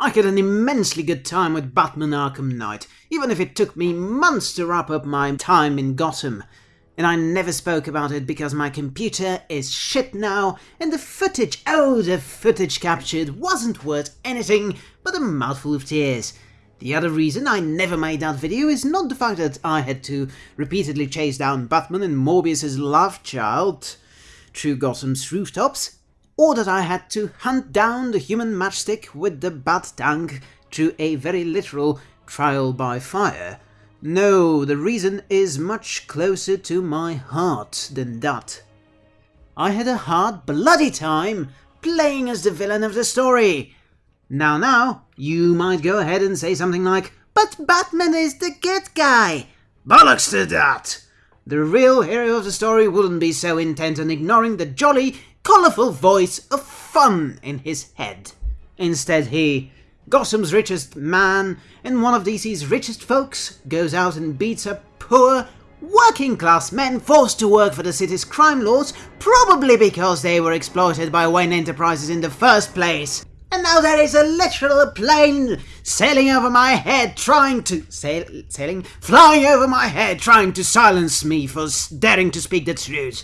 I had an immensely good time with Batman Arkham Knight, even if it took me months to wrap up my time in Gotham. And I never spoke about it because my computer is shit now, and the footage, oh, the footage captured wasn't worth anything but a mouthful of tears. The other reason I never made that video is not the fact that I had to repeatedly chase down Batman and Morbius's love child through Gotham's rooftops, or that I had to hunt down the human matchstick with the bat tank through a very literal trial by fire. No, the reason is much closer to my heart than that. I had a hard, bloody time playing as the villain of the story. Now, now, you might go ahead and say something like, But Batman is the good guy! Bollocks to that! The real hero of the story wouldn't be so intent on ignoring the jolly, colourful voice of fun in his head. Instead, he, Gotham's richest man and one of DC's richest folks, goes out and beats up poor, working class men forced to work for the city's crime lords, probably because they were exploited by Wayne Enterprises in the first place. And now there is a literal plane sailing over my head trying to... Sail, sailing? Flying over my head trying to silence me for daring to speak the truth.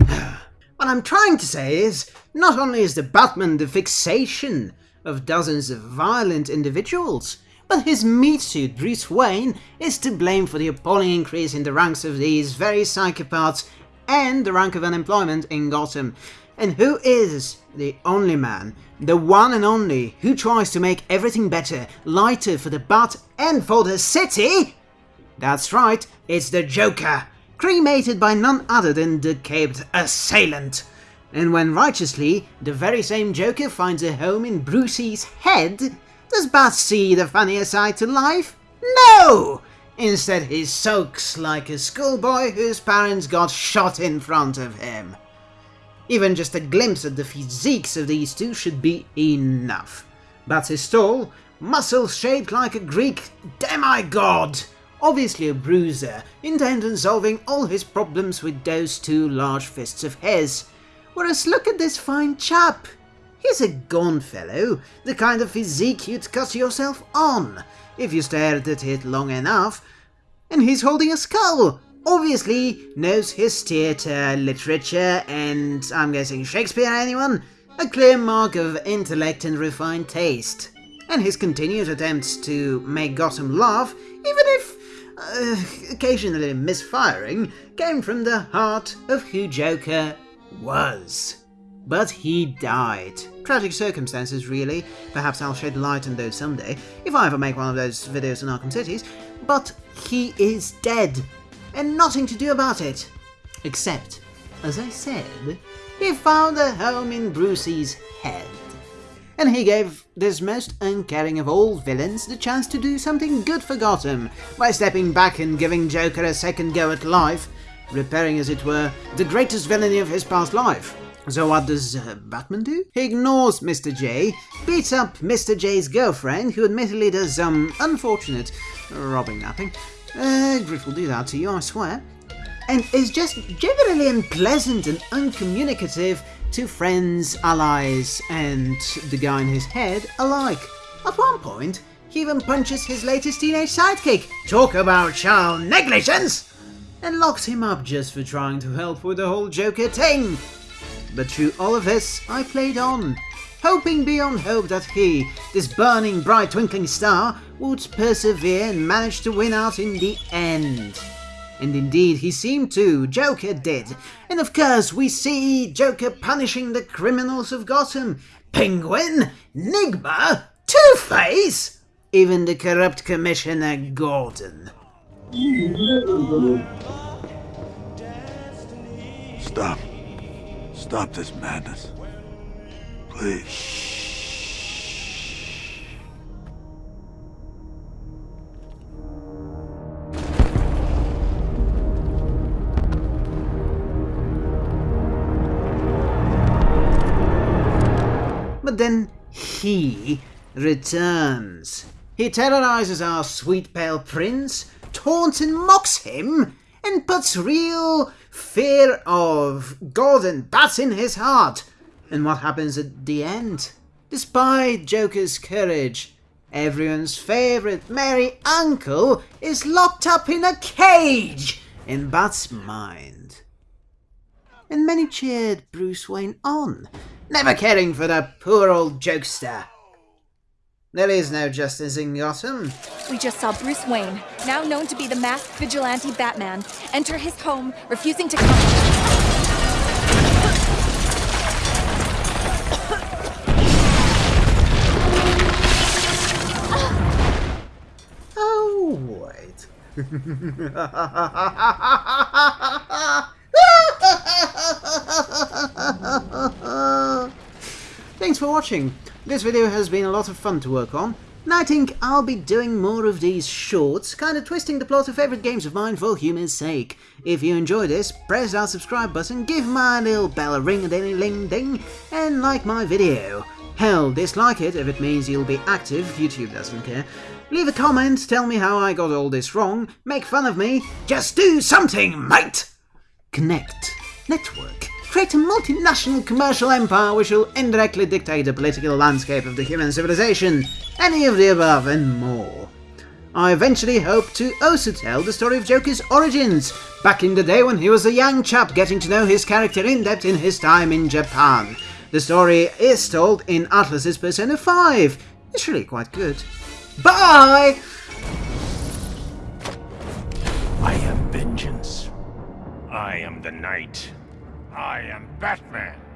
Ah. What I'm trying to say is, not only is the Batman the fixation of dozens of violent individuals, but his meat suit Bruce Wayne is to blame for the appalling increase in the ranks of these very psychopaths and the rank of unemployment in Gotham. And who is the only man, the one and only, who tries to make everything better, lighter for the Bat and for the city? That's right, it's the Joker, cremated by none other than the caped assailant. And when righteously, the very same Joker finds a home in Brucey's head, does Bat see the funnier side to life? No! Instead he soaks like a schoolboy whose parents got shot in front of him. Even just a glimpse at the physiques of these two should be enough. Bat is tall, muscles shaped like a Greek demigod, obviously a bruiser, intent on solving all his problems with those two large fists of his. Whereas look at this fine chap. He's a gaunt fellow, the kind of physique you'd cut yourself on, if you stared at it long enough. And he's holding a skull, obviously knows his theatre, literature, and I'm guessing Shakespeare, anyone? A clear mark of intellect and refined taste. And his continued attempts to make Gotham laugh, even if uh, occasionally misfiring, came from the heart of who Joker was. But he died. Tragic circumstances, really. Perhaps I'll shed light on those someday, if I ever make one of those videos on Arkham Cities. But he is dead and nothing to do about it. Except, as I said, he found a home in Brucey's. And he gave this most uncaring of all villains the chance to do something good for Gotham by stepping back and giving Joker a second go at life, repairing, as it were, the greatest villainy of his past life. So what does uh, Batman do? He ignores Mr. J, beats up Mr. J's girlfriend, who admittedly does some unfortunate Robin napping, uh, Grit will do that to you, I swear. And is just generally unpleasant and uncommunicative to friends, allies, and the guy in his head alike. At one point, he even punches his latest teenage sidekick, talk about child negligence, and locks him up just for trying to help with the whole Joker thing. But through all of this, I played on, hoping beyond hope that he, this burning, bright, twinkling star, would persevere and manage to win out in the end. And indeed, he seemed to, Joker did. And of course, we see Joker punishing the criminals of Gotham. Penguin, Nigma, Two-Face, even the corrupt Commissioner Gordon. Stop. Stop this madness. Please. Then he returns. He terrorizes our sweet pale prince, taunts and mocks him, and puts real fear of God and bats in his heart. And what happens at the end? Despite Joker's courage, everyone's favorite merry uncle is locked up in a cage in Bat's mind. And many cheered Bruce Wayne on, never caring for that poor old jokester. There is no justice in Gotham. We just saw Bruce Wayne, now known to be the masked vigilante Batman, enter his home, refusing to come. Oh, wait. for watching. This video has been a lot of fun to work on. And I think I'll be doing more of these shorts, kind of twisting the plot of favourite games of mine for humor's sake. If you enjoy this, press that subscribe button, give my little bell a ring a ding ling ding, and like my video. Hell, dislike it if it means you'll be active, YouTube doesn't care. Leave a comment, tell me how I got all this wrong, make fun of me, just do something, mate! Connect, network, create a multinational commercial empire which will indirectly dictate the political landscape of the human civilization, any of the above and more. I eventually hope to also tell the story of Joker's origins, back in the day when he was a young chap getting to know his character in depth in his time in Japan. The story is told in Atlus's Persona 5. It's really quite good. Bye! I am vengeance. I am the night. I am Batman.